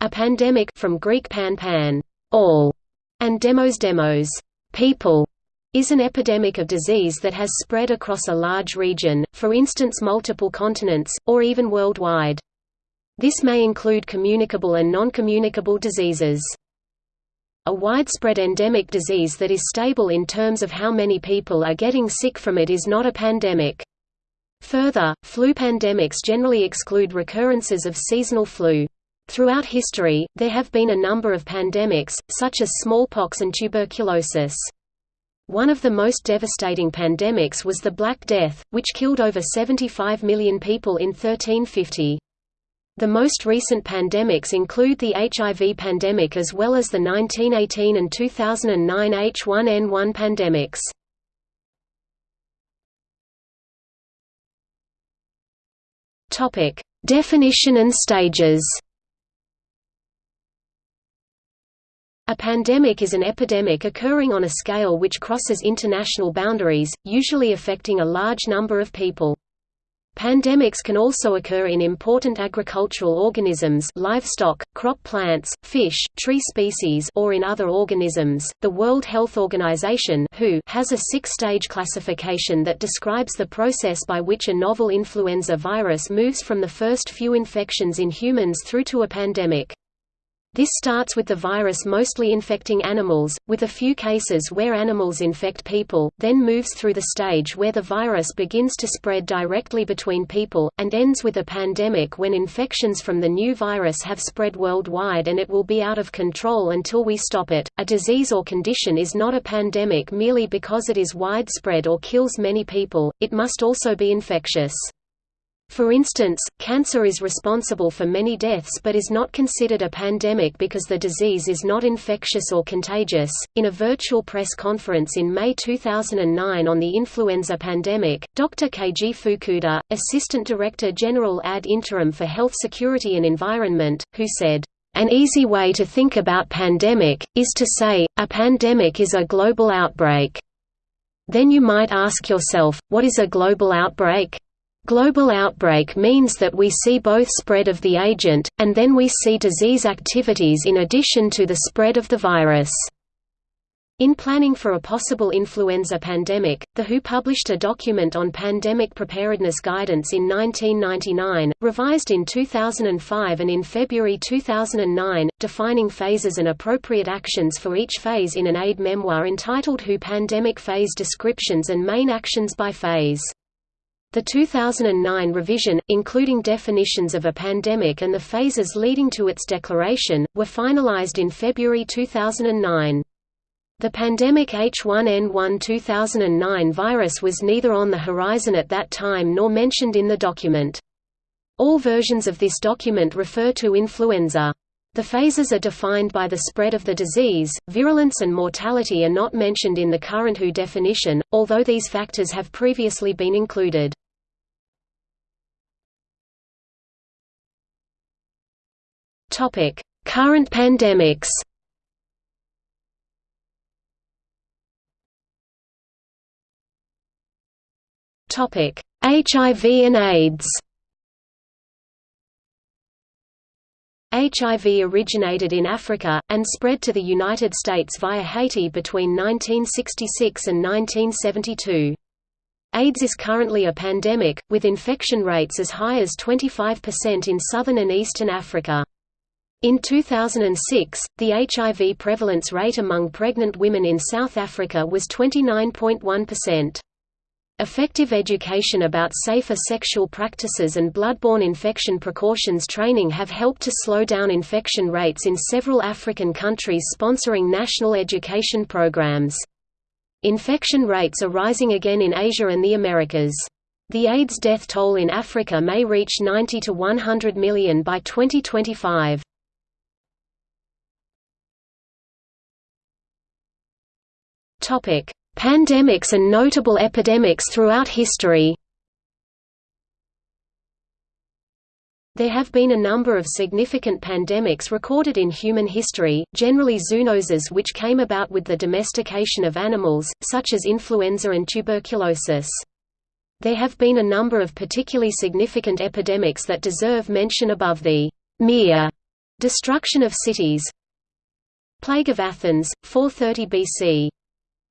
A pandemic from Greek pan pan, all, and demos demos, people, is an epidemic of disease that has spread across a large region, for instance multiple continents, or even worldwide. This may include communicable and non-communicable diseases. A widespread endemic disease that is stable in terms of how many people are getting sick from it is not a pandemic. Further, flu pandemics generally exclude recurrences of seasonal flu. Throughout history, there have been a number of pandemics, such as smallpox and tuberculosis. One of the most devastating pandemics was the Black Death, which killed over 75 million people in 1350. The most recent pandemics include the HIV pandemic as well as the 1918 and 2009 H1N1 pandemics. Definition and stages A pandemic is an epidemic occurring on a scale which crosses international boundaries, usually affecting a large number of people. Pandemics can also occur in important agricultural organisms livestock, crop plants, fish, tree species or in other organisms. The World Health Organization (WHO) has a six-stage classification that describes the process by which a novel influenza virus moves from the first few infections in humans through to a pandemic. This starts with the virus mostly infecting animals, with a few cases where animals infect people, then moves through the stage where the virus begins to spread directly between people, and ends with a pandemic when infections from the new virus have spread worldwide and it will be out of control until we stop it. A disease or condition is not a pandemic merely because it is widespread or kills many people, it must also be infectious. For instance, cancer is responsible for many deaths but is not considered a pandemic because the disease is not infectious or contagious. In a virtual press conference in May 2009 on the influenza pandemic, Dr. Keiji Fukuda, Assistant Director General ad interim for Health Security and Environment, who said, an easy way to think about pandemic, is to say, a pandemic is a global outbreak. Then you might ask yourself, what is a global outbreak? Global outbreak means that we see both spread of the agent, and then we see disease activities in addition to the spread of the virus. In planning for a possible influenza pandemic, the WHO published a document on pandemic preparedness guidance in 1999, revised in 2005 and in February 2009, defining phases and appropriate actions for each phase in an aid memoir entitled WHO Pandemic Phase Descriptions and Main Actions by Phase. The 2009 revision, including definitions of a pandemic and the phases leading to its declaration, were finalized in February 2009. The pandemic H1N1 2009 virus was neither on the horizon at that time nor mentioned in the document. All versions of this document refer to influenza. The phases are defined by the spread of the disease, virulence and mortality are not mentioned in the current WHO definition, although these factors have previously been included. Topic: Current pandemics. Topic: HIV and AIDS HIV originated in Africa, and spread to the United States via Haiti between 1966 and 1972. AIDS is currently a pandemic, with infection rates as high as 25% in southern and eastern Africa. In 2006, the HIV prevalence rate among pregnant women in South Africa was 29.1%. Effective education about safer sexual practices and bloodborne infection precautions training have helped to slow down infection rates in several African countries sponsoring national education programs. Infection rates are rising again in Asia and the Americas. The AIDS death toll in Africa may reach 90 to 100 million by 2025. Topic: Pandemics and notable epidemics throughout history There have been a number of significant pandemics recorded in human history, generally zoonoses which came about with the domestication of animals, such as influenza and tuberculosis. There have been a number of particularly significant epidemics that deserve mention above the mere Destruction of cities Plague of Athens, 430 BC.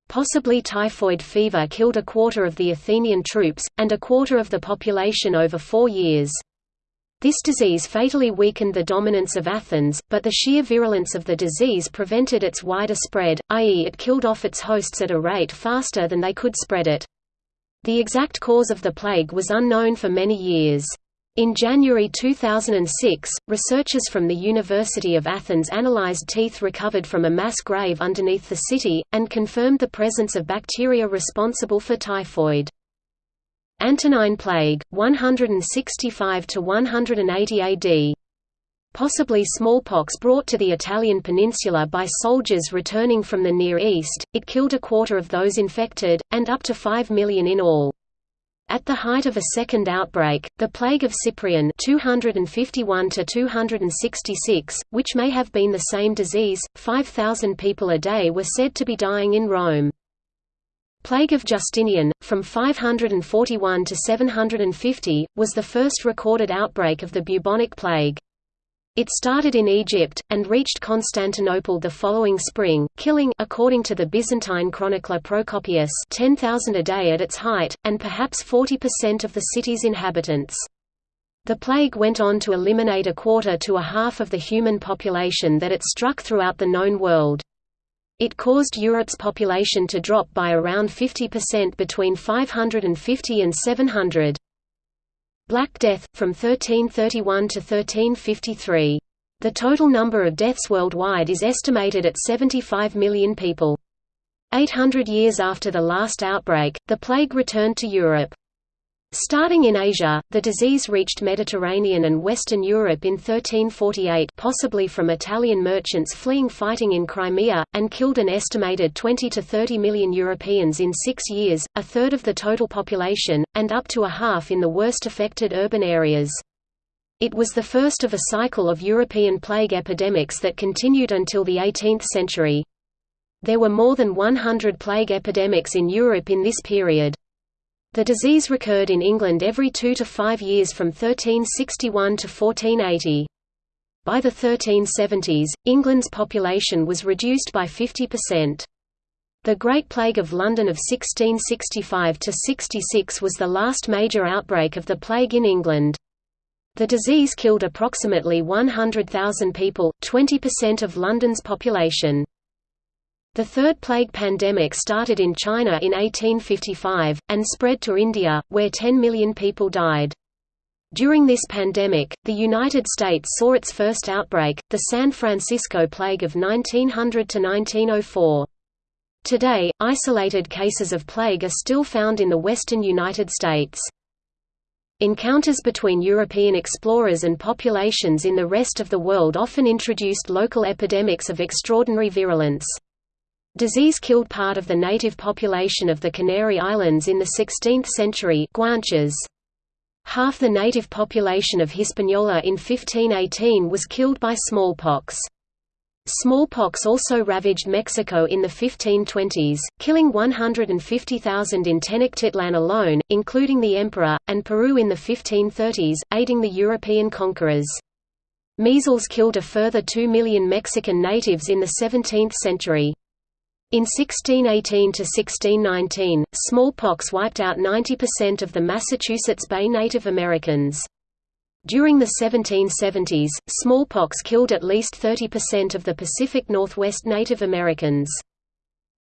Possibly typhoid fever killed a quarter of the Athenian troops, and a quarter of the population over four years. This disease fatally weakened the dominance of Athens, but the sheer virulence of the disease prevented its wider spread, i.e. it killed off its hosts at a rate faster than they could spread it. The exact cause of the plague was unknown for many years. In January 2006, researchers from the University of Athens analyzed teeth recovered from a mass grave underneath the city, and confirmed the presence of bacteria responsible for typhoid. Antonine Plague, 165–180 AD Possibly smallpox brought to the Italian peninsula by soldiers returning from the Near East, it killed a quarter of those infected, and up to 5 million in all. At the height of a second outbreak, the plague of Cyprian 251 which may have been the same disease, 5,000 people a day were said to be dying in Rome. Plague of Justinian, from 541 to 750, was the first recorded outbreak of the bubonic plague. It started in Egypt, and reached Constantinople the following spring, killing according to the Byzantine chronicler Procopius 10,000 a day at its height, and perhaps 40% of the city's inhabitants. The plague went on to eliminate a quarter to a half of the human population that it struck throughout the known world. It caused Europe's population to drop by around 50% between 550 and 700. Black Death, from 1331 to 1353. The total number of deaths worldwide is estimated at 75 million people. 800 years after the last outbreak, the plague returned to Europe. Starting in Asia, the disease reached Mediterranean and Western Europe in 1348 possibly from Italian merchants fleeing fighting in Crimea, and killed an estimated 20 to 30 million Europeans in six years, a third of the total population, and up to a half in the worst affected urban areas. It was the first of a cycle of European plague epidemics that continued until the 18th century. There were more than 100 plague epidemics in Europe in this period. The disease recurred in England every two to five years from 1361 to 1480. By the 1370s, England's population was reduced by 50%. The Great Plague of London of 1665–66 was the last major outbreak of the plague in England. The disease killed approximately 100,000 people, 20% of London's population. The third plague pandemic started in China in 1855, and spread to India, where 10 million people died. During this pandemic, the United States saw its first outbreak, the San Francisco Plague of 1900–1904. Today, isolated cases of plague are still found in the western United States. Encounters between European explorers and populations in the rest of the world often introduced local epidemics of extraordinary virulence. Disease killed part of the native population of the Canary Islands in the 16th century Guanches. Half the native population of Hispaniola in 1518 was killed by smallpox. Smallpox also ravaged Mexico in the 1520s, killing 150,000 in Tenochtitlan alone, including the emperor, and Peru in the 1530s, aiding the European conquerors. Measles killed a further 2 million Mexican natives in the 17th century. In 1618–1619, smallpox wiped out 90% of the Massachusetts Bay Native Americans. During the 1770s, smallpox killed at least 30% of the Pacific Northwest Native Americans.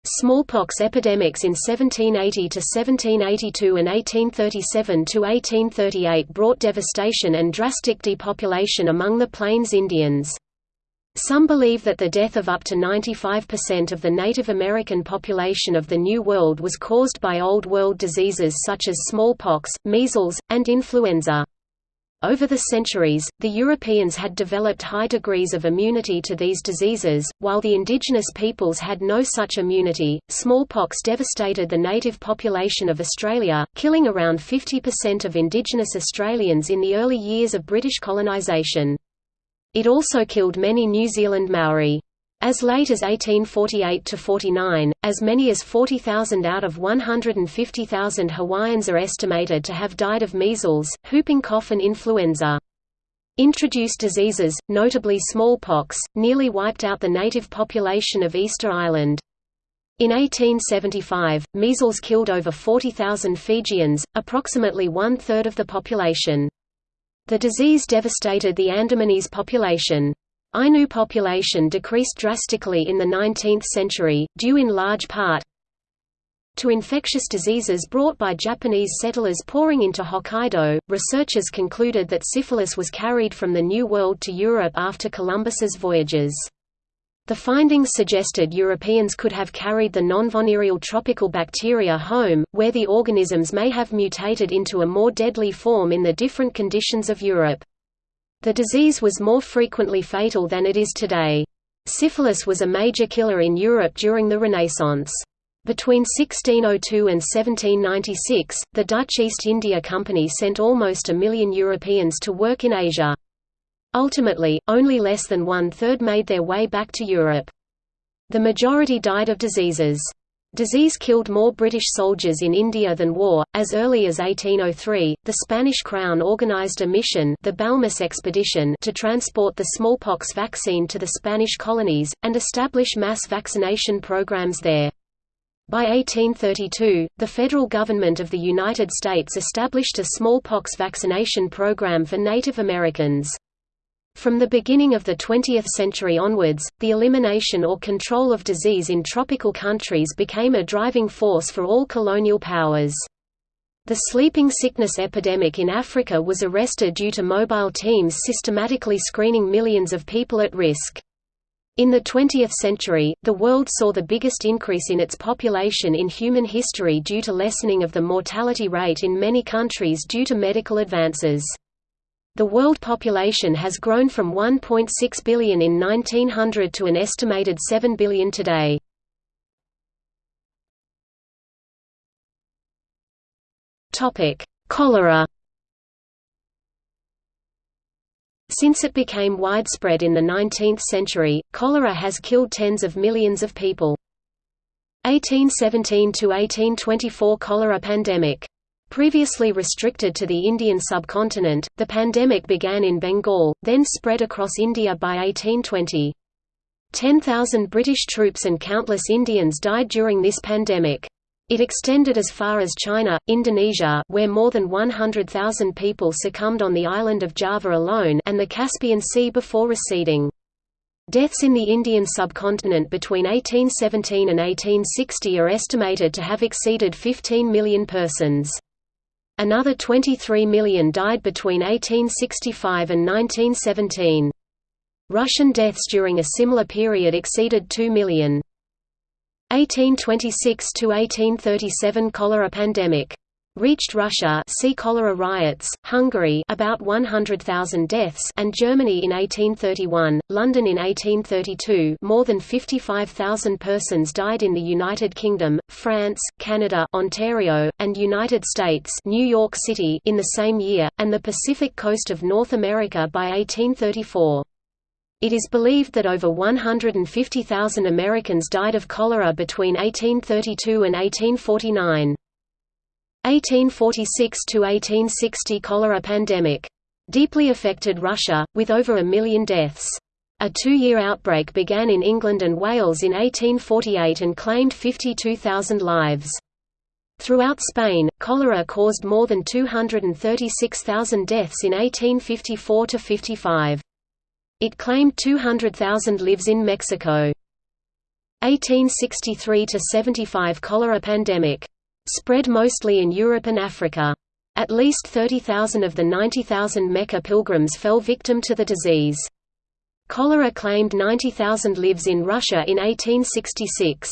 Smallpox epidemics in 1780–1782 and 1837–1838 brought devastation and drastic depopulation among the Plains Indians. Some believe that the death of up to 95% of the Native American population of the New World was caused by Old World diseases such as smallpox, measles, and influenza. Over the centuries, the Europeans had developed high degrees of immunity to these diseases, while the indigenous peoples had no such immunity. Smallpox devastated the native population of Australia, killing around 50% of indigenous Australians in the early years of British colonisation. It also killed many New Zealand Maori. As late as 1848–49, as many as 40,000 out of 150,000 Hawaiians are estimated to have died of measles, whooping cough and influenza. Introduced diseases, notably smallpox, nearly wiped out the native population of Easter Island. In 1875, measles killed over 40,000 Fijians, approximately one-third of the population. The disease devastated the Andamanese population. Ainu population decreased drastically in the 19th century, due in large part to infectious diseases brought by Japanese settlers pouring into Hokkaido. Researchers concluded that syphilis was carried from the New World to Europe after Columbus's voyages. The findings suggested Europeans could have carried the non-venereal tropical bacteria home, where the organisms may have mutated into a more deadly form in the different conditions of Europe. The disease was more frequently fatal than it is today. Syphilis was a major killer in Europe during the Renaissance. Between 1602 and 1796, the Dutch East India Company sent almost a million Europeans to work in Asia. Ultimately, only less than one-third made their way back to Europe. The majority died of diseases. Disease killed more British soldiers in India than war. As early as 1803, the Spanish crown organized a mission, the Balmis expedition, to transport the smallpox vaccine to the Spanish colonies and establish mass vaccination programs there. By 1832, the federal government of the United States established a smallpox vaccination program for Native Americans. From the beginning of the 20th century onwards, the elimination or control of disease in tropical countries became a driving force for all colonial powers. The sleeping sickness epidemic in Africa was arrested due to mobile teams systematically screening millions of people at risk. In the 20th century, the world saw the biggest increase in its population in human history due to lessening of the mortality rate in many countries due to medical advances. The world population has grown from 1.6 billion in 1900 to an estimated 7 billion today. Topic: Cholera Since it became widespread in the 19th century, cholera has killed tens of millions of people. 1817 to 1824 cholera pandemic Previously restricted to the Indian subcontinent, the pandemic began in Bengal, then spread across India by 1820. 10,000 British troops and countless Indians died during this pandemic. It extended as far as China, Indonesia where more than 100,000 people succumbed on the island of Java alone and the Caspian Sea before receding. Deaths in the Indian subcontinent between 1817 and 1860 are estimated to have exceeded 15 million persons. Another 23 million died between 1865 and 1917. Russian deaths during a similar period exceeded 2 million. 1826–1837 cholera pandemic reached Russia see cholera riots, Hungary about 100,000 deaths and Germany in 1831, London in 1832 more than 55,000 persons died in the United Kingdom, France, Canada Ontario, and United States New York City in the same year, and the Pacific coast of North America by 1834. It is believed that over 150,000 Americans died of cholera between 1832 and 1849. 1846–1860 cholera pandemic. Deeply affected Russia, with over a million deaths. A two-year outbreak began in England and Wales in 1848 and claimed 52,000 lives. Throughout Spain, cholera caused more than 236,000 deaths in 1854–55. It claimed 200,000 lives in Mexico. 1863–75 cholera pandemic Spread mostly in Europe and Africa. At least 30,000 of the 90,000 Mecca pilgrims fell victim to the disease. Cholera claimed 90,000 lives in Russia in 1866.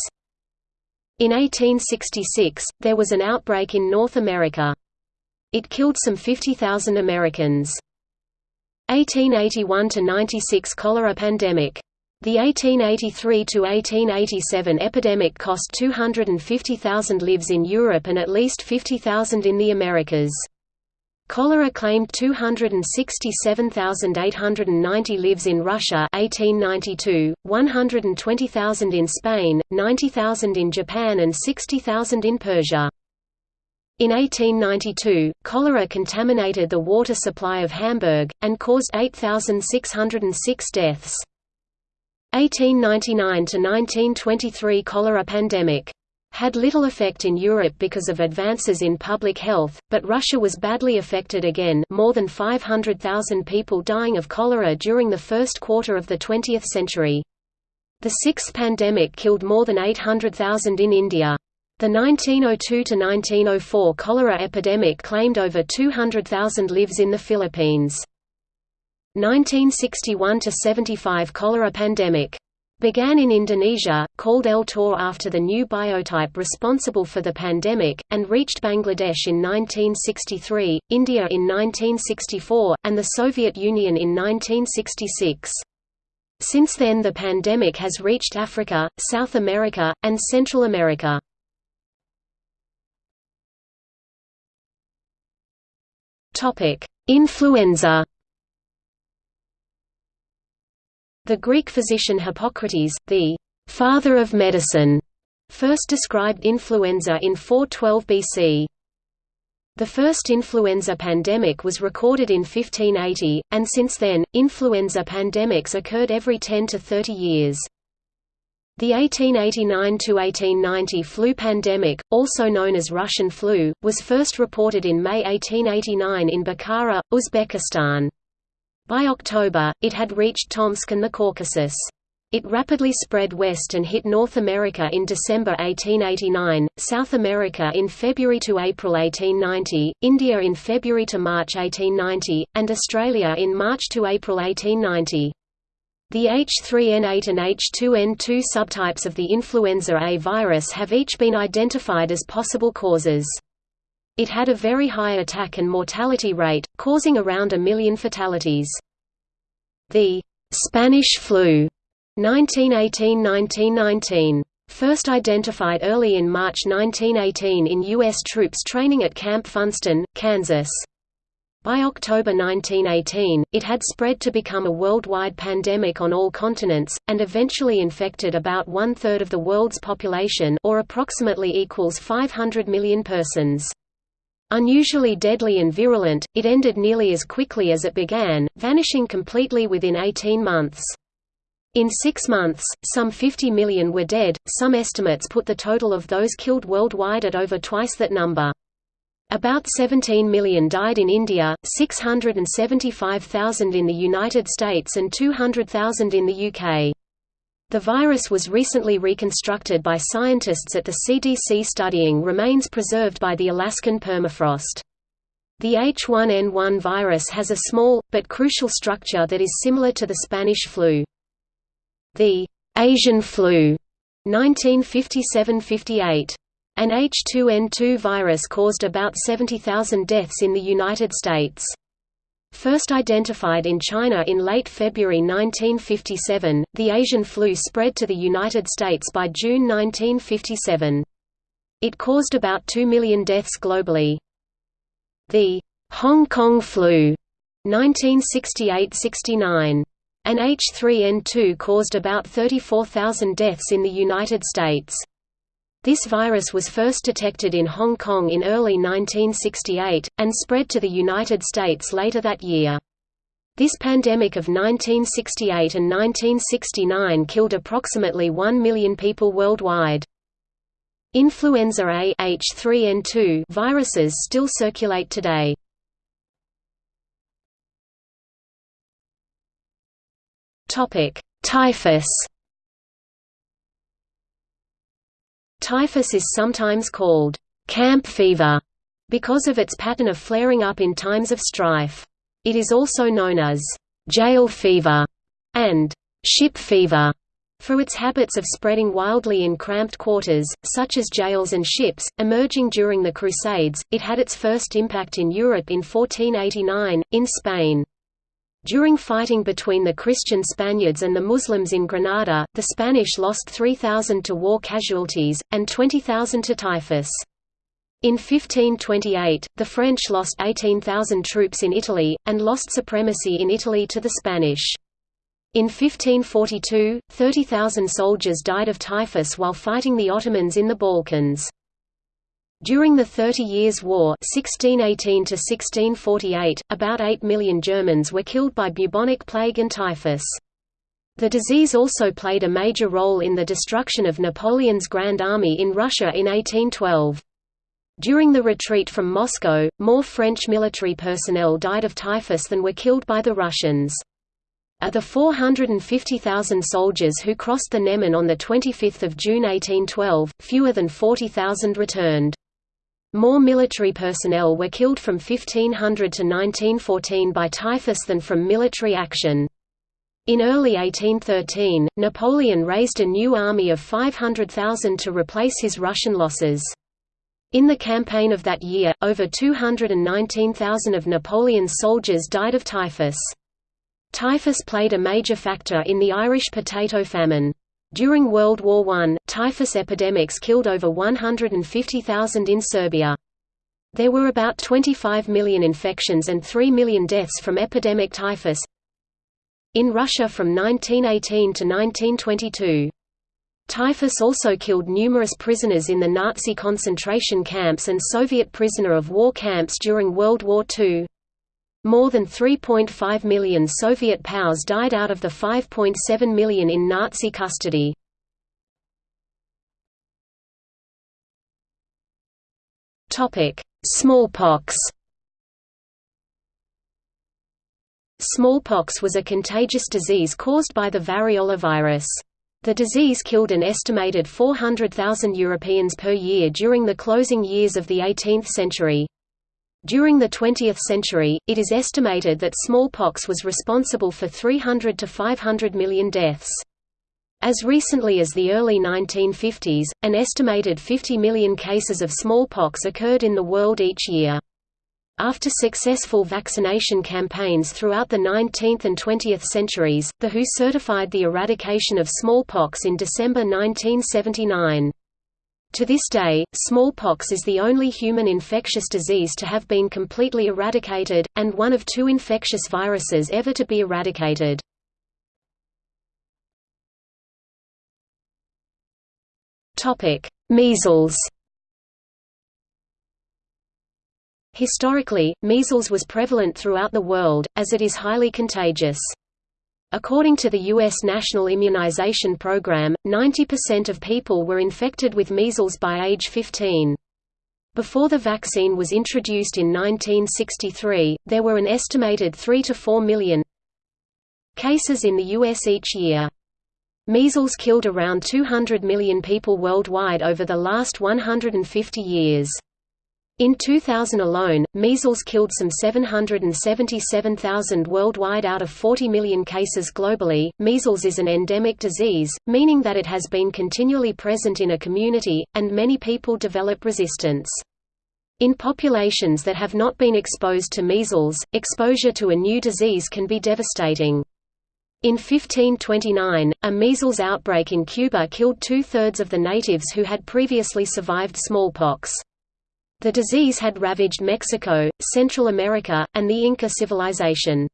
In 1866, there was an outbreak in North America. It killed some 50,000 Americans. 1881–96 cholera pandemic the 1883–1887 epidemic cost 250,000 lives in Europe and at least 50,000 in the Americas. Cholera claimed 267,890 lives in Russia 1892, 120,000 in Spain, 90,000 in Japan and 60,000 in Persia. In 1892, cholera contaminated the water supply of Hamburg, and caused 8,606 deaths. 1899–1923 cholera pandemic had little effect in Europe because of advances in public health, but Russia was badly affected again more than 500,000 people dying of cholera during the first quarter of the 20th century. The sixth pandemic killed more than 800,000 in India. The 1902–1904 cholera epidemic claimed over 200,000 lives in the Philippines. 1961–75 cholera pandemic began in Indonesia, called El Tor after the new biotype responsible for the pandemic, and reached Bangladesh in 1963, India in 1964, and the Soviet Union in 1966. Since then the pandemic has reached Africa, South America, and Central America. Influenza The Greek physician Hippocrates, the «father of medicine», first described influenza in 412 BC. The first influenza pandemic was recorded in 1580, and since then, influenza pandemics occurred every 10 to 30 years. The 1889–1890 flu pandemic, also known as Russian flu, was first reported in May 1889 in Bukhara, Uzbekistan. By October, it had reached Tomsk and the Caucasus. It rapidly spread west and hit North America in December 1889, South America in February to April 1890, India in February to March 1890, and Australia in March to April 1890. The H3N8 and H2N2 subtypes of the influenza A virus have each been identified as possible causes. It had a very high attack and mortality rate, causing around a million fatalities. The Spanish flu 1918–1919 First identified early in March 1918 in U.S. troops training at Camp Funston, Kansas. By October 1918, it had spread to become a worldwide pandemic on all continents, and eventually infected about one-third of the world's population or approximately equals 500 million persons. Unusually deadly and virulent, it ended nearly as quickly as it began, vanishing completely within 18 months. In six months, some 50 million were dead, some estimates put the total of those killed worldwide at over twice that number. About 17 million died in India, 675,000 in the United States and 200,000 in the UK. The virus was recently reconstructed by scientists at the CDC studying remains preserved by the Alaskan permafrost. The H1N1 virus has a small, but crucial structure that is similar to the Spanish flu. The Asian flu 1957–58. An H2N2 virus caused about 70,000 deaths in the United States. First identified in China in late February 1957, the Asian flu spread to the United States by June 1957. It caused about 2 million deaths globally. The Hong Kong flu 1968–69. An H3N2 caused about 34,000 deaths in the United States. This virus was first detected in Hong Kong in early 1968, and spread to the United States later that year. This pandemic of 1968 and 1969 killed approximately 1 million people worldwide. Influenza A H3N2 viruses still circulate today. Typhus Typhus is sometimes called camp fever because of its pattern of flaring up in times of strife. It is also known as jail fever and ship fever for its habits of spreading wildly in cramped quarters, such as jails and ships. Emerging during the Crusades, it had its first impact in Europe in 1489, in Spain. During fighting between the Christian Spaniards and the Muslims in Granada, the Spanish lost 3,000 to war casualties, and 20,000 to typhus. In 1528, the French lost 18,000 troops in Italy, and lost supremacy in Italy to the Spanish. In 1542, 30,000 soldiers died of typhus while fighting the Ottomans in the Balkans. During the Thirty Years' War 1618 about 8 million Germans were killed by bubonic plague and typhus. The disease also played a major role in the destruction of Napoleon's Grand Army in Russia in 1812. During the retreat from Moscow, more French military personnel died of typhus than were killed by the Russians. Of the 450,000 soldiers who crossed the Neman on 25 June 1812, fewer than 40,000 returned. More military personnel were killed from 1500 to 1914 by typhus than from military action. In early 1813, Napoleon raised a new army of 500,000 to replace his Russian losses. In the campaign of that year, over 219,000 of Napoleon's soldiers died of typhus. Typhus played a major factor in the Irish potato famine. During World War I, typhus epidemics killed over 150,000 in Serbia. There were about 25 million infections and 3 million deaths from epidemic typhus in Russia from 1918 to 1922. Typhus also killed numerous prisoners in the Nazi concentration camps and Soviet prisoner of war camps during World War II. More than 3.5 million Soviet POWs died out of the 5.7 million in Nazi custody. Smallpox Smallpox was a contagious disease caused by the variola virus. The disease killed an estimated 400,000 Europeans per year during the closing years of the 18th century. During the 20th century, it is estimated that smallpox was responsible for 300 to 500 million deaths. As recently as the early 1950s, an estimated 50 million cases of smallpox occurred in the world each year. After successful vaccination campaigns throughout the 19th and 20th centuries, the WHO certified the eradication of smallpox in December 1979. To this day, smallpox is the only human infectious disease to have been completely eradicated, and one of two infectious viruses ever to be eradicated. Measles Historically, measles was prevalent throughout the world, as it is highly contagious. According to the U.S. National Immunization Program, 90% of people were infected with measles by age 15. Before the vaccine was introduced in 1963, there were an estimated 3 to 4 million cases in the U.S. each year. Measles killed around 200 million people worldwide over the last 150 years. In 2000 alone, measles killed some 777,000 worldwide out of 40 million cases globally. Measles is an endemic disease, meaning that it has been continually present in a community, and many people develop resistance. In populations that have not been exposed to measles, exposure to a new disease can be devastating. In 1529, a measles outbreak in Cuba killed two-thirds of the natives who had previously survived smallpox. The disease had ravaged Mexico, Central America, and the Inca civilization.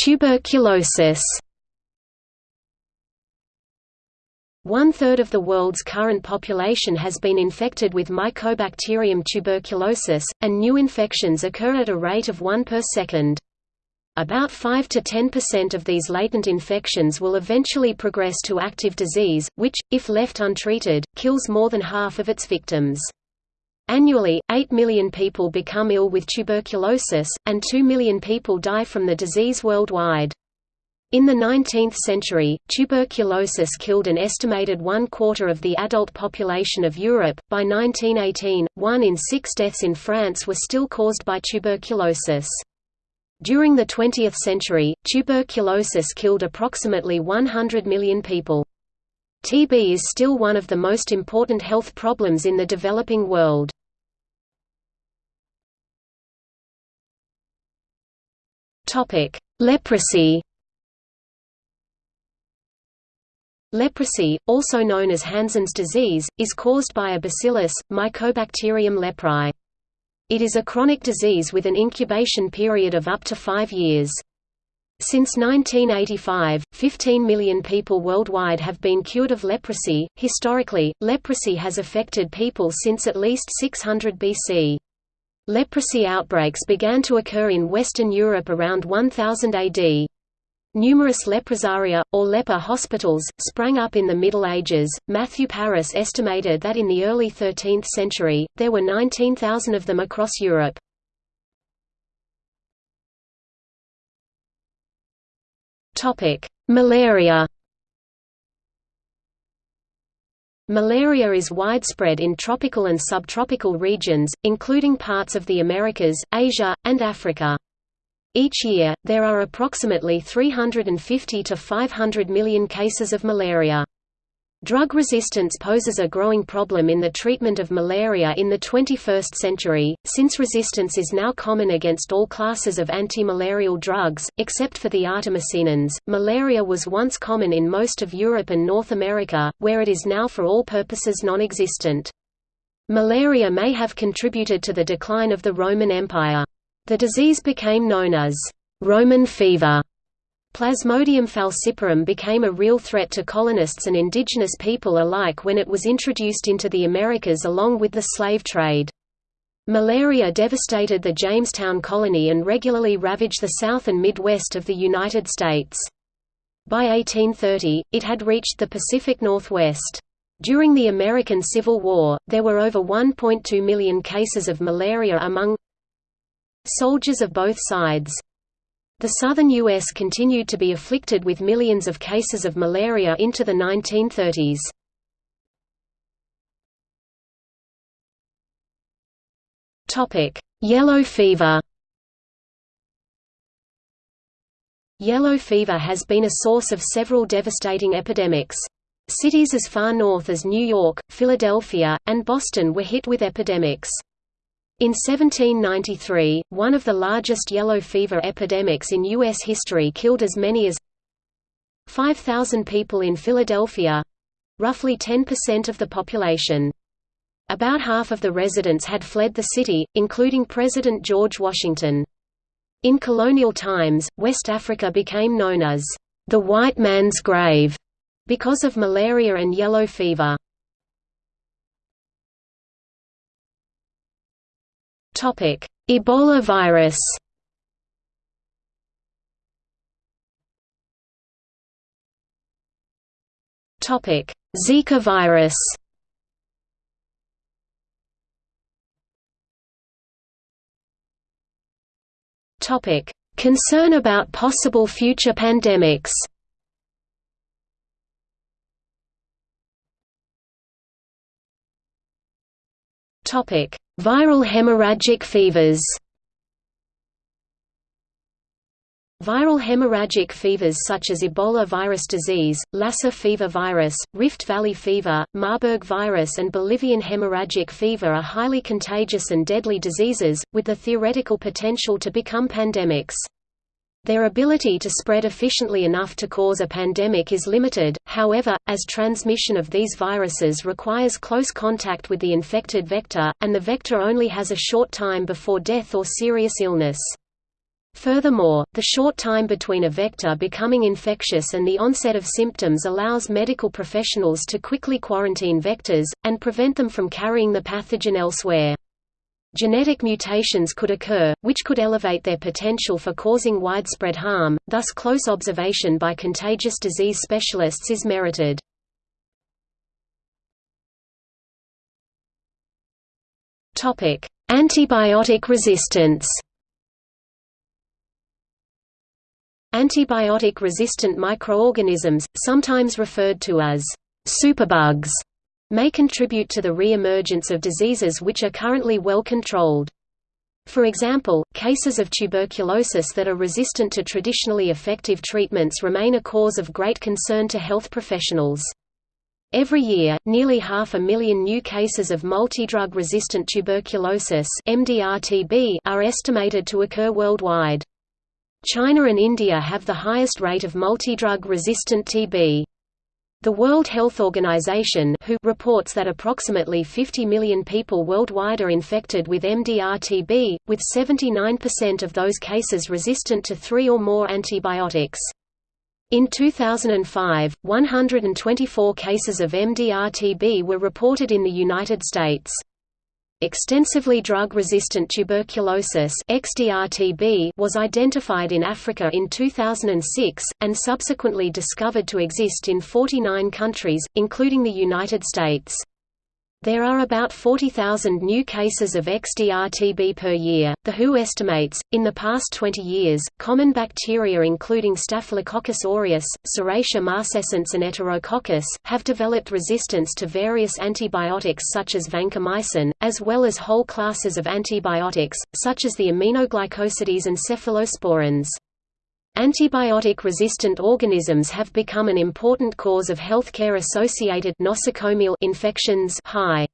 Tuberculosis One-third of the world's current population has been infected with Mycobacterium tuberculosis, and new infections occur at a rate of 1 per second. About 5 to 10% of these latent infections will eventually progress to active disease, which, if left untreated, kills more than half of its victims. Annually, 8 million people become ill with tuberculosis, and 2 million people die from the disease worldwide. In the 19th century, tuberculosis killed an estimated one quarter of the adult population of Europe. By 1918, one in six deaths in France were still caused by tuberculosis. During the 20th century, tuberculosis killed approximately 100 million people. TB is still one of the most important health problems in the developing world. Leprosy Leprosy, also known as Hansen's disease, is caused by a bacillus, Mycobacterium leprae. It is a chronic disease with an incubation period of up to five years. Since 1985, 15 million people worldwide have been cured of leprosy. Historically, leprosy has affected people since at least 600 BC. Leprosy outbreaks began to occur in Western Europe around 1000 AD. Numerous leprosaria, or leper hospitals, sprang up in the Middle Ages. Matthew Paris estimated that in the early 13th century, there were 19,000 of them across Europe. Malaria Malaria is widespread in tropical and subtropical regions, including parts of the Americas, Asia, and Africa. Each year, there are approximately 350 to 500 million cases of malaria. Drug resistance poses a growing problem in the treatment of malaria in the 21st century, since resistance is now common against all classes of anti-malarial drugs, except for the artemisinin. Malaria was once common in most of Europe and North America, where it is now for all purposes non-existent. Malaria may have contributed to the decline of the Roman Empire. The disease became known as Roman fever. Plasmodium falciparum became a real threat to colonists and indigenous people alike when it was introduced into the Americas along with the slave trade. Malaria devastated the Jamestown colony and regularly ravaged the South and Midwest of the United States. By 1830, it had reached the Pacific Northwest. During the American Civil War, there were over 1.2 million cases of malaria among soldiers of both sides. The southern U.S. continued to be afflicted with millions of cases of malaria into the 1930s. Yellow fever Yellow fever has been a source of several devastating epidemics. Cities as far north as New York, Philadelphia, and Boston were hit with epidemics. In 1793, one of the largest yellow fever epidemics in U.S. history killed as many as 5,000 people in Philadelphia—roughly 10% of the population. About half of the residents had fled the city, including President George Washington. In colonial times, West Africa became known as the white man's grave because of malaria and yellow fever. Topic: Ebola virus. Topic: Zika virus. Topic: Concern about possible future pandemics. Topic: Viral hemorrhagic fevers Viral hemorrhagic fevers such as Ebola virus disease, Lassa fever virus, Rift Valley fever, Marburg virus and Bolivian hemorrhagic fever are highly contagious and deadly diseases, with the theoretical potential to become pandemics. Their ability to spread efficiently enough to cause a pandemic is limited, however, as transmission of these viruses requires close contact with the infected vector, and the vector only has a short time before death or serious illness. Furthermore, the short time between a vector becoming infectious and the onset of symptoms allows medical professionals to quickly quarantine vectors, and prevent them from carrying the pathogen elsewhere. Genetic mutations could occur, which could elevate their potential for causing widespread harm, thus close observation by contagious disease specialists is merited. Antibiotic resistance Antibiotic-resistant microorganisms, sometimes referred to as superbugs, may contribute to the re-emergence of diseases which are currently well controlled. For example, cases of tuberculosis that are resistant to traditionally effective treatments remain a cause of great concern to health professionals. Every year, nearly half a million new cases of multidrug resistant tuberculosis are estimated to occur worldwide. China and India have the highest rate of multidrug resistant TB. The World Health Organization WHO reports that approximately 50 million people worldwide are infected with MDR-TB, with 79% of those cases resistant to three or more antibiotics. In 2005, 124 cases of MDR-TB were reported in the United States. Extensively drug-resistant tuberculosis was identified in Africa in 2006, and subsequently discovered to exist in 49 countries, including the United States. There are about 40,000 new cases of XDR-TB per year. The WHO estimates, in the past 20 years, common bacteria including Staphylococcus aureus, Serratia marcescens and Enterococcus, have developed resistance to various antibiotics such as vancomycin, as well as whole classes of antibiotics, such as the aminoglycosides and cephalosporins. Antibiotic-resistant organisms have become an important cause of healthcare-associated nosocomial infections high.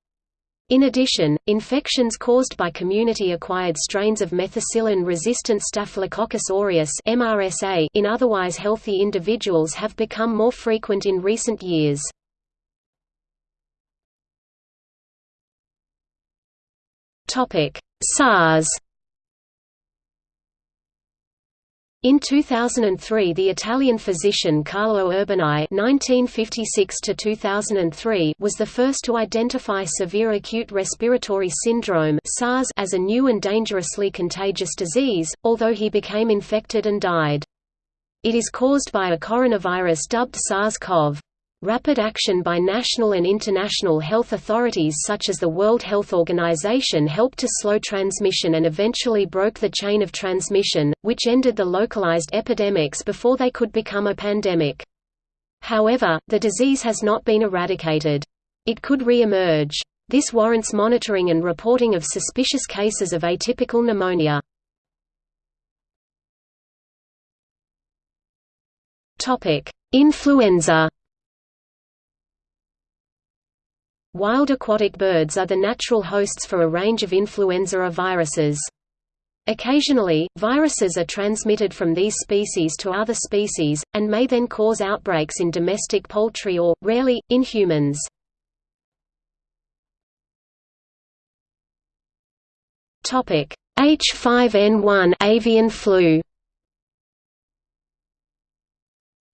In addition, infections caused by community-acquired strains of methicillin-resistant Staphylococcus aureus (MRSA) in otherwise healthy individuals have become more frequent in recent years. Topic: SARS In 2003 the Italian physician Carlo Urbani (1956–2003) was the first to identify severe acute respiratory syndrome (SARS) as a new and dangerously contagious disease, although he became infected and died. It is caused by a coronavirus dubbed SARS-CoV. Rapid action by national and international health authorities such as the World Health Organization helped to slow transmission and eventually broke the chain of transmission, which ended the localized epidemics before they could become a pandemic. However, the disease has not been eradicated. It could re-emerge. This warrants monitoring and reporting of suspicious cases of atypical pneumonia. Influenza Wild aquatic birds are the natural hosts for a range of influenza A viruses. Occasionally, viruses are transmitted from these species to other species, and may then cause outbreaks in domestic poultry or, rarely, in humans. H5N1 avian flu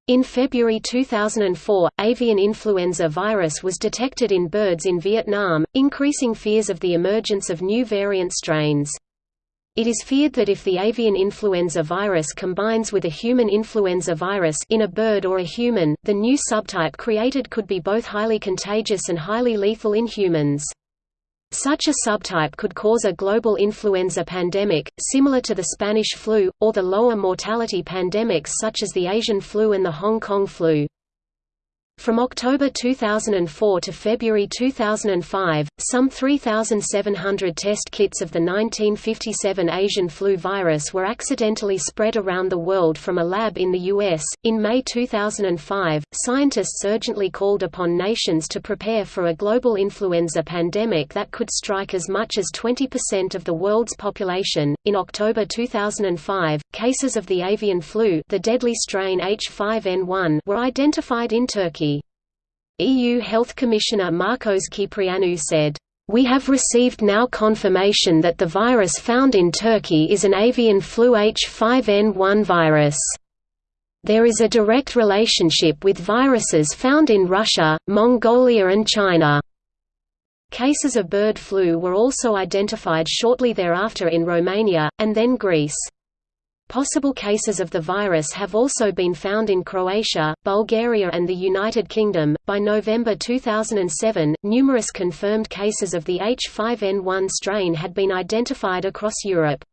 In February 2004, avian influenza virus was detected in birds in Vietnam, increasing fears of the emergence of new variant strains. It is feared that if the avian influenza virus combines with a human influenza virus in a bird or a human, the new subtype created could be both highly contagious and highly lethal in humans. Such a subtype could cause a global influenza pandemic, similar to the Spanish flu, or the lower mortality pandemics such as the Asian flu and the Hong Kong flu. From October 2004 to February 2005, some 3,700 test kits of the 1957 Asian flu virus were accidentally spread around the world from a lab in the U.S. In May 2005, scientists urgently called upon nations to prepare for a global influenza pandemic that could strike as much as 20% of the world's population. In October 2005, cases of the avian flu, the deadly strain H5N1, were identified in Turkey. EU Health Commissioner Marcos Kyprianou said, "...we have received now confirmation that the virus found in Turkey is an avian flu H5N1 virus. There is a direct relationship with viruses found in Russia, Mongolia and China." Cases of bird flu were also identified shortly thereafter in Romania, and then Greece. Possible cases of the virus have also been found in Croatia, Bulgaria, and the United Kingdom. By November 2007, numerous confirmed cases of the H5N1 strain had been identified across Europe.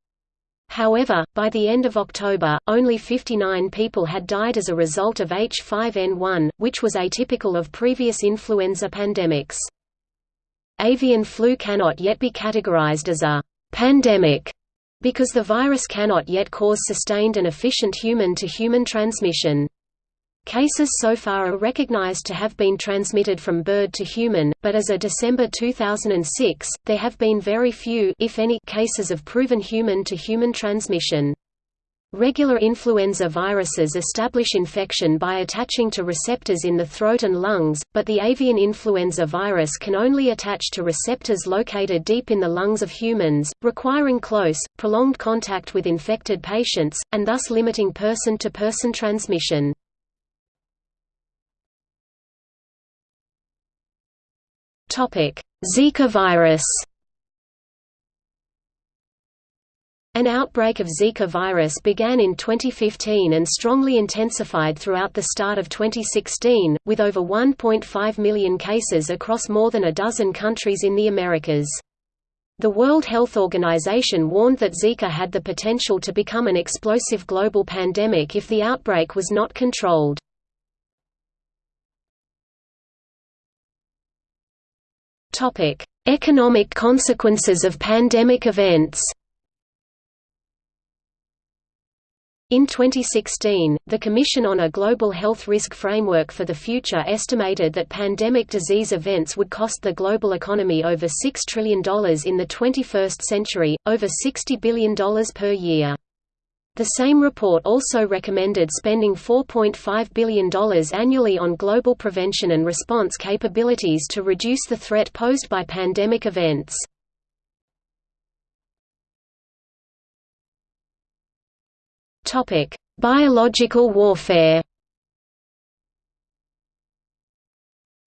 However, by the end of October, only 59 people had died as a result of H5N1, which was atypical of previous influenza pandemics. Avian flu cannot yet be categorized as a pandemic because the virus cannot yet cause sustained and efficient human-to-human -human transmission. Cases so far are recognized to have been transmitted from bird to human, but as of December 2006, there have been very few if any, cases of proven human-to-human -human transmission. Regular influenza viruses establish infection by attaching to receptors in the throat and lungs, but the avian influenza virus can only attach to receptors located deep in the lungs of humans, requiring close, prolonged contact with infected patients, and thus limiting person-to-person -person transmission. Zika virus An outbreak of Zika virus began in 2015 and strongly intensified throughout the start of 2016, with over 1.5 million cases across more than a dozen countries in the Americas. The World Health Organization warned that Zika had the potential to become an explosive global pandemic if the outbreak was not controlled. Economic consequences of pandemic events In 2016, the Commission on a Global Health Risk Framework for the Future estimated that pandemic disease events would cost the global economy over $6 trillion in the 21st century, over $60 billion per year. The same report also recommended spending $4.5 billion annually on global prevention and response capabilities to reduce the threat posed by pandemic events. Topic: Biological warfare.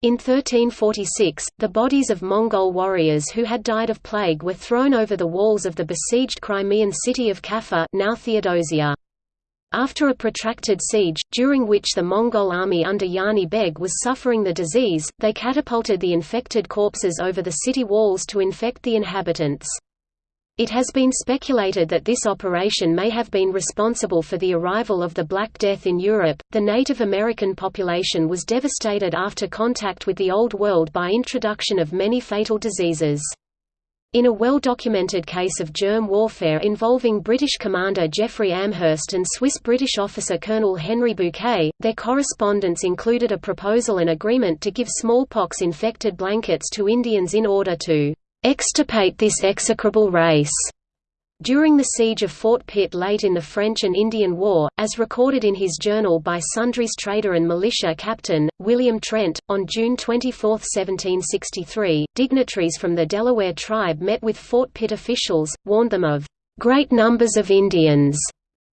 In 1346, the bodies of Mongol warriors who had died of plague were thrown over the walls of the besieged Crimean city of Kaffa now Theodosia. After a protracted siege, during which the Mongol army under Yani Beg was suffering the disease, they catapulted the infected corpses over the city walls to infect the inhabitants. It has been speculated that this operation may have been responsible for the arrival of the Black Death in Europe. The Native American population was devastated after contact with the Old World by introduction of many fatal diseases. In a well-documented case of germ warfare involving British commander Geoffrey Amherst and Swiss-British officer Colonel Henry Bouquet, their correspondence included a proposal and agreement to give smallpox-infected blankets to Indians in order to extirpate this execrable race. During the siege of Fort Pitt late in the French and Indian War, as recorded in his journal by Sundry's trader and militia captain, William Trent, on June 24, 1763, dignitaries from the Delaware tribe met with Fort Pitt officials, warned them of "...great numbers of Indians."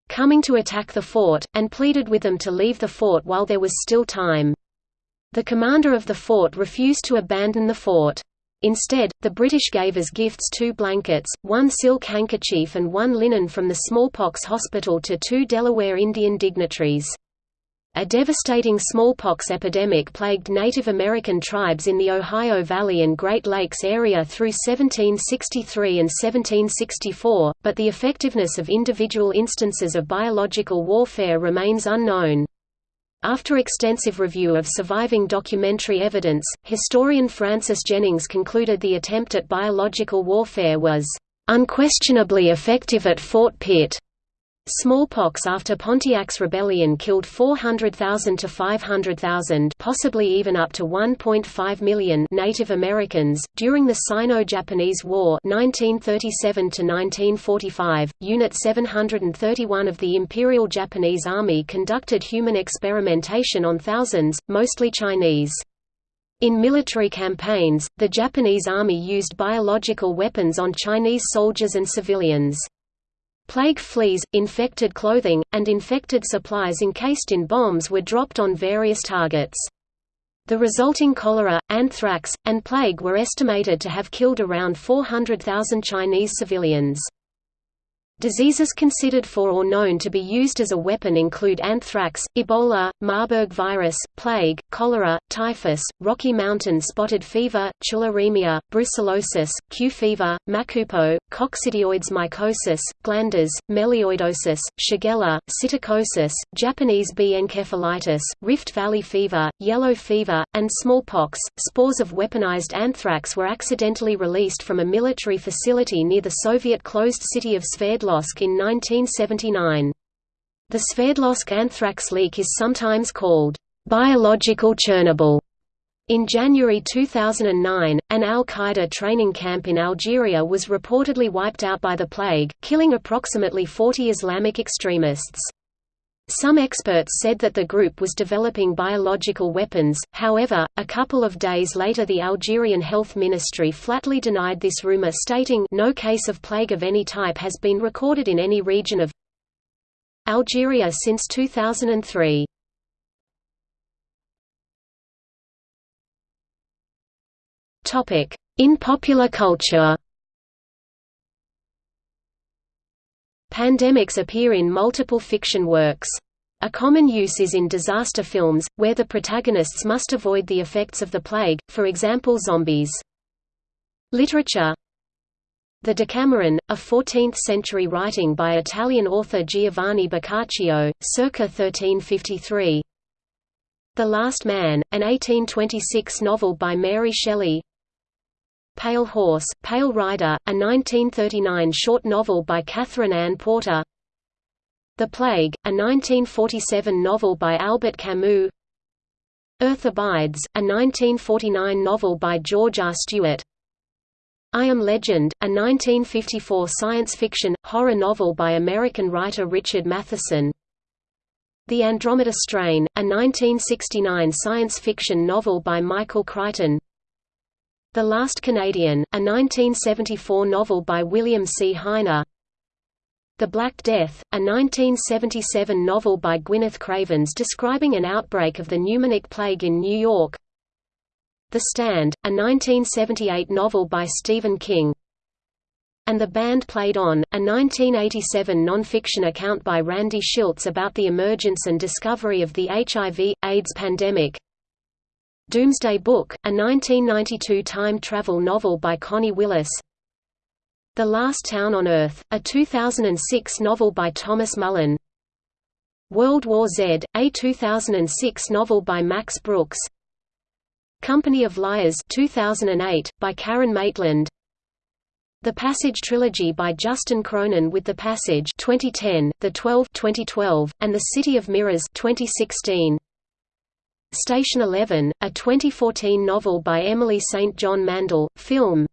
coming to attack the fort, and pleaded with them to leave the fort while there was still time. The commander of the fort refused to abandon the fort. Instead, the British gave as gifts two blankets, one silk handkerchief and one linen from the smallpox hospital to two Delaware Indian dignitaries. A devastating smallpox epidemic plagued Native American tribes in the Ohio Valley and Great Lakes area through 1763 and 1764, but the effectiveness of individual instances of biological warfare remains unknown. After extensive review of surviving documentary evidence, historian Francis Jennings concluded the attempt at biological warfare was unquestionably effective at Fort Pitt. Smallpox after Pontiac's rebellion killed 400,000 to 500,000 possibly even up to 1.5 million Native Americans. During the Sino-Japanese War 1937 to 1945. Unit 731 of the Imperial Japanese Army conducted human experimentation on thousands, mostly Chinese. In military campaigns, the Japanese Army used biological weapons on Chinese soldiers and civilians. Plague fleas, infected clothing, and infected supplies encased in bombs were dropped on various targets. The resulting cholera, anthrax, and plague were estimated to have killed around 400,000 Chinese civilians. Diseases considered for or known to be used as a weapon include anthrax, Ebola, Marburg virus, plague, cholera, typhus, Rocky Mountain spotted fever, tularemia, brucellosis, Q fever, Machupo, coccidioides mycosis, glanders, melioidosis, shigella, psittacosis, Japanese B encephalitis, Rift Valley fever, yellow fever, and smallpox. Spores of weaponized anthrax were accidentally released from a military facility near the Soviet closed city of Sverdlovsk Sverdlovsk in 1979. The Sverdlovsk anthrax leak is sometimes called biological Chernobyl In January 2009, an al-Qaeda training camp in Algeria was reportedly wiped out by the plague, killing approximately 40 Islamic extremists. Some experts said that the group was developing biological weapons, however, a couple of days later the Algerian Health Ministry flatly denied this rumor stating no case of plague of any type has been recorded in any region of Algeria since 2003. In popular culture Pandemics appear in multiple fiction works. A common use is in disaster films, where the protagonists must avoid the effects of the plague, for example zombies. Literature The Decameron, a 14th-century writing by Italian author Giovanni Boccaccio, circa 1353 The Last Man, an 1826 novel by Mary Shelley Pale Horse, Pale Rider, a 1939 short novel by Katherine Anne Porter. The Plague, a 1947 novel by Albert Camus. Earth Abides, a 1949 novel by George R. Stewart. I Am Legend, a 1954 science fiction, horror novel by American writer Richard Matheson. The Andromeda Strain, a 1969 science fiction novel by Michael Crichton the Last Canadian, a 1974 novel by William C. Heiner The Black Death, a 1977 novel by Gwyneth Cravens describing an outbreak of the pneumonic plague in New York The Stand, a 1978 novel by Stephen King and the band played on, a 1987 non-fiction account by Randy Shilts about the emergence and discovery of the HIV, AIDS pandemic. Doomsday Book, a 1992 time travel novel by Connie Willis. The Last Town on Earth, a 2006 novel by Thomas Mullen. World War Z, a 2006 novel by Max Brooks. Company of Liars 2008, by Karen Maitland. The Passage Trilogy by Justin Cronin with The Passage 2010, The Twelve 2012, and The City of Mirrors 2016. Station 11, a 2014 novel by Emily St. John Mandel, film.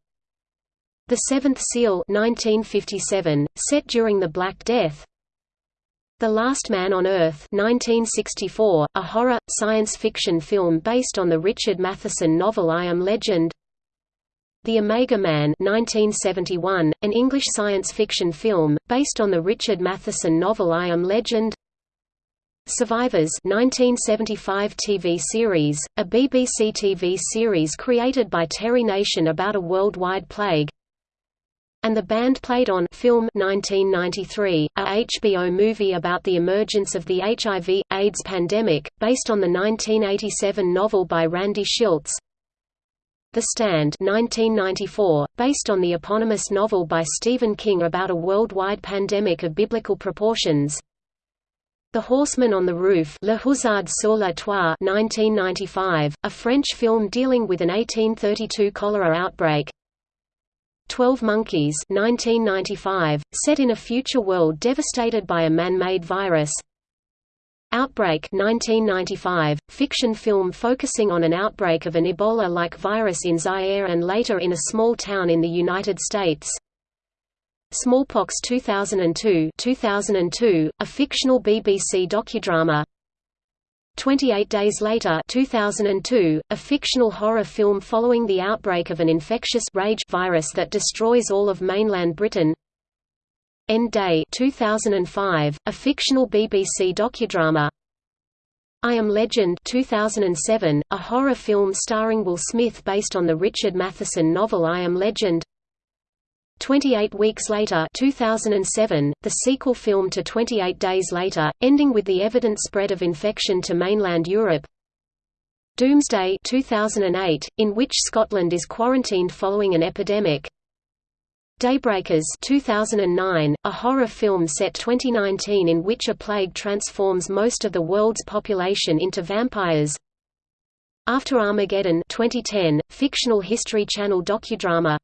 The Seventh Seal 1957, set during the Black Death. The Last Man on Earth 1964, a horror, science fiction film based on the Richard Matheson novel I Am Legend. The Omega Man 1971, an English science fiction film, based on the Richard Matheson novel I Am Legend Survivors 1975 TV series, a BBC TV series created by Terry Nation about a worldwide plague. And the band played on film 1993, a HBO movie about the emergence of the HIV, AIDS pandemic, based on the 1987 novel by Randy Shilts The Stand 1994, based on the eponymous novel by Stephen King about a worldwide pandemic of biblical proportions the Horseman on the Roof Le Hussard sur la Toit 1995, a French film dealing with an 1832 cholera outbreak. Twelve Monkeys 1995, set in a future world devastated by a man-made virus. Outbreak 1995, fiction film focusing on an outbreak of an Ebola-like virus in Zaire and later in a small town in the United States Smallpox 2002 2002, a fictional BBC docudrama. 28 Days Later 2002, a fictional horror film following the outbreak of an infectious rage virus that destroys all of mainland Britain. End Day 2005, a fictional BBC docudrama. I Am Legend 2007, a horror film starring Will Smith based on the Richard Matheson novel I Am Legend 28 Weeks Later 2007, the sequel film to 28 Days Later, ending with the evident spread of infection to mainland Europe. Doomsday 2008, in which Scotland is quarantined following an epidemic. Daybreakers 2009, a horror film set 2019 in which a plague transforms most of the world's population into vampires. After Armageddon 2010, fictional History Channel docudrama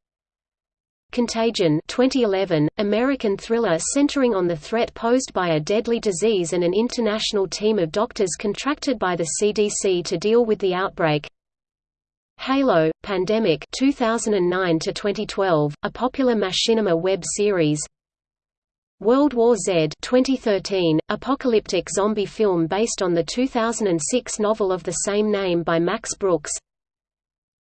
Contagion 2011, American thriller centering on the threat posed by a deadly disease and an international team of doctors contracted by the CDC to deal with the outbreak Halo, Pandemic 2009 to 2012, a popular machinima web series. World War Z 2013, apocalyptic zombie film based on the 2006 novel of the same name by Max Brooks.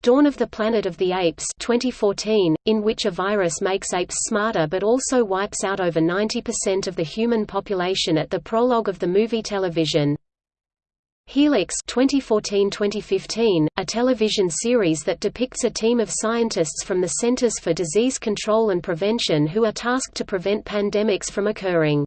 Dawn of the Planet of the Apes 2014, in which a virus makes apes smarter but also wipes out over 90% of the human population at the prologue of the movie television. Helix 2014-2015, a television series that depicts a team of scientists from the Centers for Disease Control and Prevention who are tasked to prevent pandemics from occurring.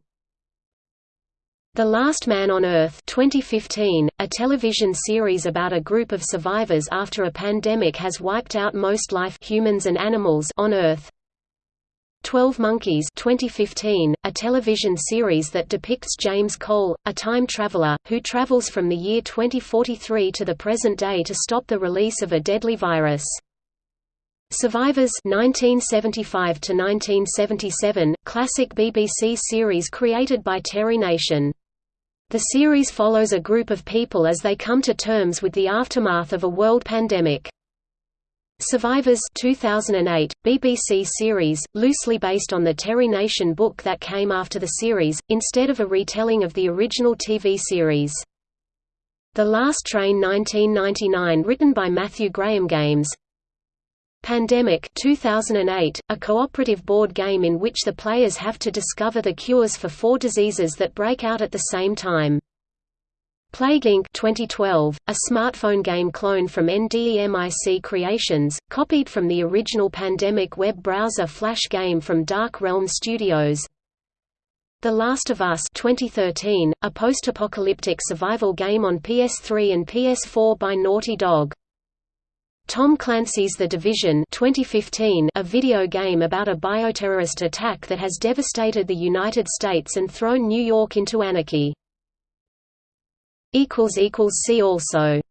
The Last Man on Earth 2015, a television series about a group of survivors after a pandemic has wiped out most life humans and animals on Earth. 12 Monkeys 2015, a television series that depicts James Cole, a time traveler, who travels from the year 2043 to the present day to stop the release of a deadly virus. Survivors 1975 to 1977, classic BBC series created by Terry Nation. The series follows a group of people as they come to terms with the aftermath of a world pandemic. Survivors 2008, BBC series, loosely based on the Terry Nation book that came after the series, instead of a retelling of the original TV series. The Last Train 1999 written by Matthew Graham Games Pandemic 2008, a cooperative board game in which the players have to discover the cures for four diseases that break out at the same time. Plague Inc. 2012, a smartphone game clone from NDEMIC Creations, copied from the original Pandemic web browser flash game from Dark Realm Studios. The Last of Us 2013, a post-apocalyptic survival game on PS3 and PS4 by Naughty Dog. Tom Clancy's The Division 2015, a video game about a bioterrorist attack that has devastated the United States and thrown New York into anarchy. See also